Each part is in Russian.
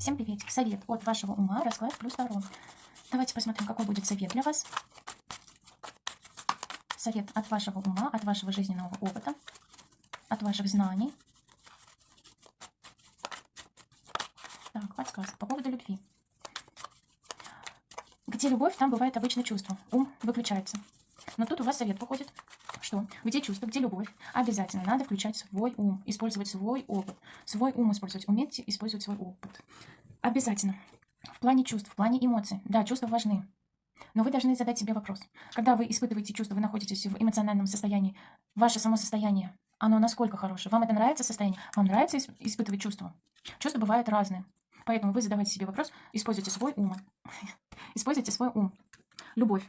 Всем приветик. Совет от вашего ума, расклад плюс Таро. Давайте посмотрим, какой будет совет для вас. Совет от вашего ума, от вашего жизненного опыта, от ваших знаний. Так, подсказка по поводу любви. Где любовь, там бывает обычно чувство. Ум выключается. Но тут у вас совет выходит, что где чувство, где любовь, обязательно надо включать свой ум, использовать свой опыт. Свой ум использовать. Умейте использовать свой опыт. Обязательно. В плане чувств, в плане эмоций. Да, чувства важны. Но вы должны задать себе вопрос. Когда вы испытываете чувства, вы находитесь в эмоциональном состоянии, ваше само состояние, оно насколько хорошее? Вам это нравится состояние? Вам нравится испытывать чувства? Чувства бывают разные. Поэтому вы задавайте себе вопрос, используйте свой ум. Используйте свой ум. Любовь.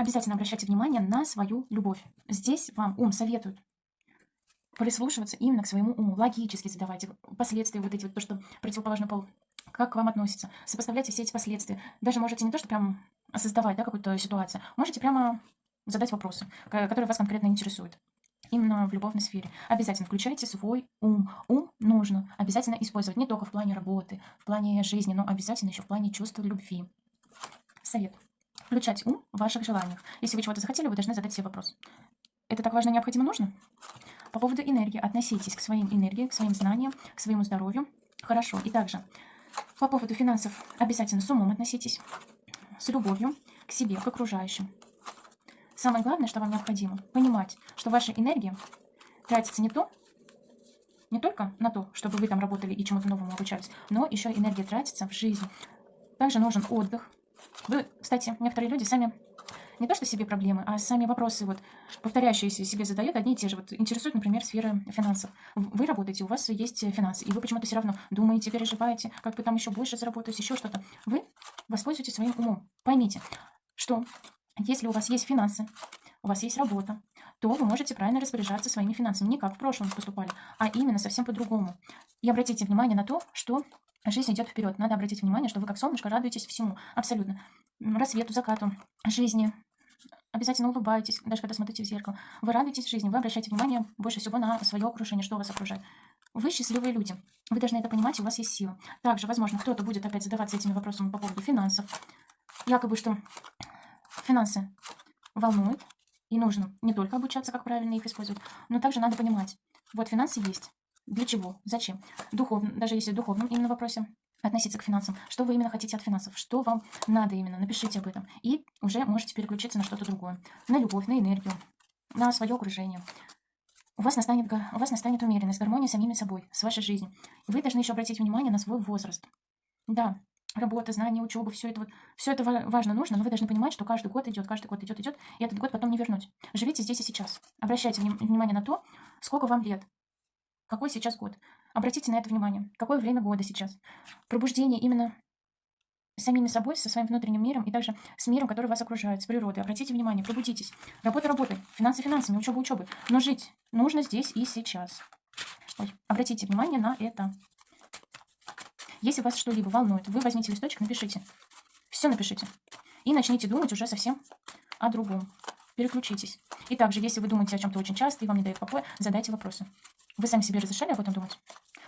Обязательно обращайте внимание на свою любовь. Здесь вам ум советует прислушиваться именно к своему уму. Логически задавайте последствия, вот эти вот, то, что противоположный пол, как к вам относится. Сопоставляйте все эти последствия. Даже можете не то, что прям создавать да, какую-то ситуацию, можете прямо задать вопросы, которые вас конкретно интересуют именно в любовной сфере. Обязательно включайте свой ум. Ум нужно обязательно использовать не только в плане работы, в плане жизни, но обязательно еще в плане чувства любви. Совет. Включать ум в ваших желаниях. Если вы чего-то захотели, вы должны задать себе вопрос. Это так важно, необходимо, нужно? По поводу энергии. Относитесь к своим энергиям, к своим знаниям, к своему здоровью. Хорошо. И также по поводу финансов обязательно с умом относитесь, с любовью к себе, к окружающим. Самое главное, что вам необходимо, понимать, что ваша энергия тратится не то, не только на то, чтобы вы там работали и чему-то новому обучались, но еще энергия тратится в жизнь. Также нужен отдых. Вы, кстати, некоторые люди сами не то что себе проблемы, а сами вопросы, вот, повторяющиеся себе задают одни и те же. Вот интересует, например, сфера финансов. Вы работаете, у вас есть финансы, и вы почему-то все равно думаете, переживаете, как бы там еще больше заработать, еще что-то. Вы воспользуйтесь своим умом. Поймите, что если у вас есть финансы, у вас есть работа, то вы можете правильно распоряжаться своими финансами. Не как в прошлом поступали, а именно совсем по-другому. И обратите внимание на то, что жизнь идет вперед. Надо обратить внимание, что вы как солнышко радуетесь всему. Абсолютно. Рассвету, закату, жизни. Обязательно улыбайтесь, даже когда смотрите в зеркало. Вы радуетесь жизни, вы обращаете внимание больше всего на свое окружение, что вас окружает. Вы счастливые люди. Вы должны это понимать, у вас есть сила. Также, возможно, кто-то будет опять задаваться этими вопросами по поводу финансов. Якобы, что Финансы волнуют, и нужно не только обучаться, как правильно их использовать, но также надо понимать, вот финансы есть, для чего, зачем. Духовно, даже если в духовном именно вопросе относиться к финансам, что вы именно хотите от финансов, что вам надо именно, напишите об этом. И уже можете переключиться на что-то другое, на любовь, на энергию, на свое окружение. У вас, настанет, у вас настанет умеренность, гармония с самими собой, с вашей жизнью. Вы должны еще обратить внимание на свой возраст. Да, работа, знания, учеба, все это вот, все это важно, нужно, но вы должны понимать, что каждый год идет, каждый год идет, идет, и этот год потом не вернуть. Живите здесь и сейчас. Обращайте внимание на то, сколько вам лет, какой сейчас год. Обратите на это внимание, какое время года сейчас. Пробуждение именно самими собой, со своим внутренним миром и также с миром, который вас окружает, с природой. Обратите внимание, пробудитесь. Работа работой, финансы финансами, учеба учебой. Но жить нужно здесь и сейчас. Ой, обратите внимание на это. Если вас что-либо волнует, вы возьмите листочек, напишите. Все напишите. И начните думать уже совсем о другом. Переключитесь. И также, если вы думаете о чем-то очень часто и вам не дает покоя, задайте вопросы. Вы сами себе разрешали об этом думать?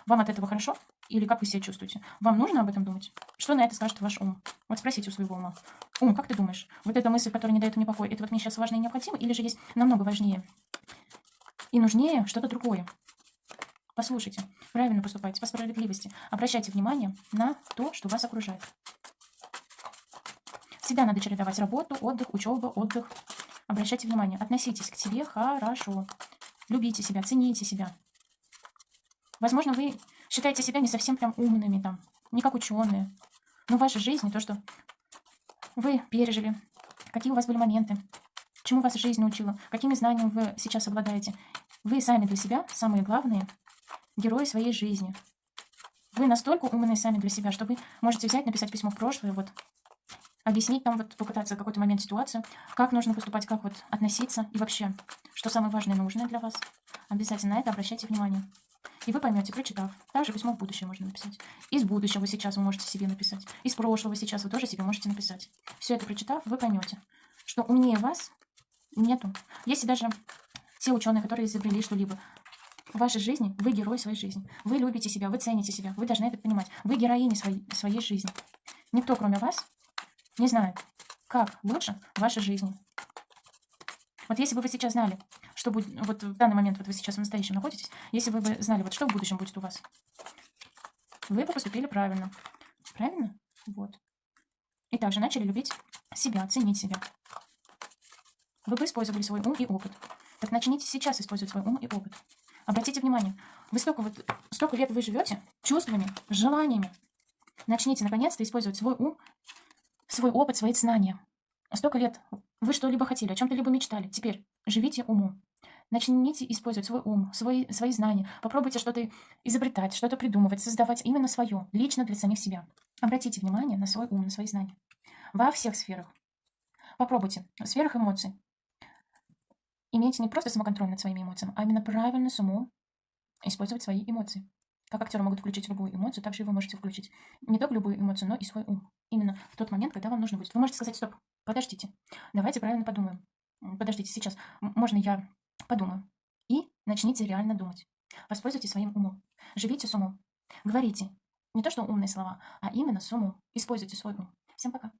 Вам от этого хорошо? Или как вы себя чувствуете? Вам нужно об этом думать? Что на это скажет ваш ум? Вот спросите у своего ума. Ум, как ты думаешь? Вот эта мысль, которая не дает мне покоя, это вот мне сейчас важно и необходимо? Или же есть намного важнее и нужнее что-то другое? Послушайте, правильно поступайте, по справедливости. Обращайте внимание на то, что вас окружает. Всегда надо чередовать работу, отдых, учеба, отдых. Обращайте внимание, относитесь к себе хорошо. Любите себя, цените себя. Возможно, вы считаете себя не совсем прям умными, там, не как ученые. Но ваша жизнь, то, что вы пережили, какие у вас были моменты, чему вас жизнь научила, какими знаниями вы сейчас обладаете. Вы сами для себя самые главные герои своей жизни. Вы настолько умные сами для себя, что вы можете взять, написать письмо в прошлое, вот, объяснить там, вот, попытаться какой-то момент ситуацию, как нужно поступать, как вот относиться, и вообще, что самое важное и нужное для вас. Обязательно на это обращайте внимание. И вы поймете, прочитав. Также письмо в будущее можно написать. Из будущего сейчас вы можете себе написать. Из прошлого сейчас вы тоже себе можете написать. Все это прочитав, вы поймете, что умнее вас нету. Если даже те ученые, которые изобрели что-либо, в вашей жизни вы герой своей жизни. Вы любите себя, вы цените себя, вы должны это понимать. Вы героини своей, своей жизни. Никто, кроме вас, не знает, как лучше в вашей жизни. Вот если бы вы сейчас знали, что будет, вот в данный момент, вот вы сейчас в настоящем находитесь, если бы вы знали, вот что в будущем будет у вас, вы бы поступили правильно. Правильно? Вот. И также начали любить себя, ценить себя. Вы бы использовали свой ум и опыт. Так начните сейчас использовать свой ум и опыт. Обратите внимание, вы столько, вот, столько лет вы живете чувствами, желаниями. Начните наконец-то использовать свой ум, свой опыт, свои знания. Столько лет вы что-либо хотели, о чем-то либо мечтали. Теперь живите умом. Начните использовать свой ум, свои, свои знания. Попробуйте что-то изобретать, что-то придумывать, создавать именно свое, лично для самих себя. Обратите внимание на свой ум, на свои знания. Во всех сферах. Попробуйте. В сферах эмоций. Имейте не просто самоконтроль над своими эмоциями, а именно правильно с умом использовать свои эмоции. Как актеры могут включить любую эмоцию, так же и вы можете включить не только любую эмоцию, но и свой ум. Именно в тот момент, когда вам нужно будет. Вы можете сказать, стоп, подождите, давайте правильно подумаем. Подождите, сейчас можно я подумаю. И начните реально думать. Воспользуйтесь своим умом. Живите с умом. Говорите не то, что умные слова, а именно с умом. Используйте свой ум. Всем пока.